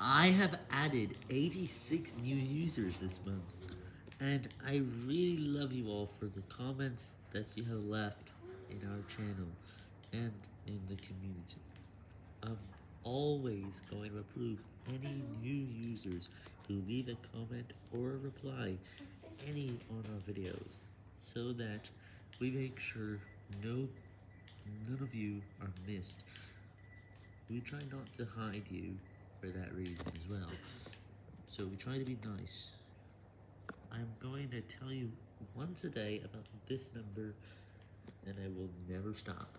I have added 86 new users this month, and I really love you all for the comments that you have left in our channel and in the community. I'm always going to approve any new users who leave a comment or a reply any on our videos, so that we make sure no none of you are missed. We try not to hide you for that reason as well. So we try to be nice. I'm going to tell you once a day about this number, and I will never stop.